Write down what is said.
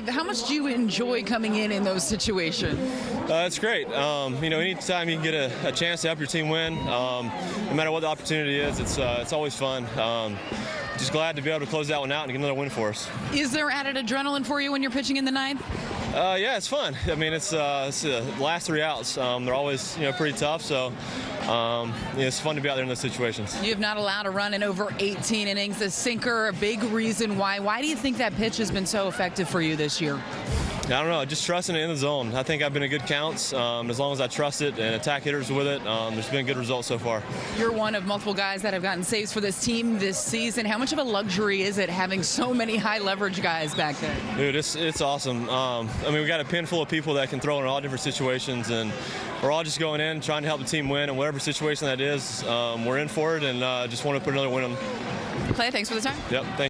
ninth. How much do you enjoy coming in in those situations? Uh, it's great. Um, you know, anytime you can get a, a, chance to help your team win, um, no matter what the opportunity is, it's uh, it's always fun. Um, just glad to be able to close that one out and get another win for us. Is there added adrenaline for you when you're pitching in the ninth? Uh, yeah, it's fun. I mean, it's, uh, it's the last three outs. Um, they're always you know pretty tough, so um, know, it's fun to be out there in those situations. You have not allowed a run in over 18 innings. The sinker, a big reason why. Why do you think that pitch has been so effective for you this year? I don't know, just trusting it in the zone. I think I've been in good counts. Um, as long as I trust it and attack hitters with it, um, there's been good results so far. You're one of multiple guys that have gotten saves for this team this season. How much of a luxury is it having so many high leverage guys back there? Dude, it's, it's awesome. Um, I mean, we got a pin full of people that can throw in all different situations, and we're all just going in, trying to help the team win, and whatever situation that is, um, we're in for it, and uh, just want to put another win on. Clay, thanks for the time. Yep, thanks.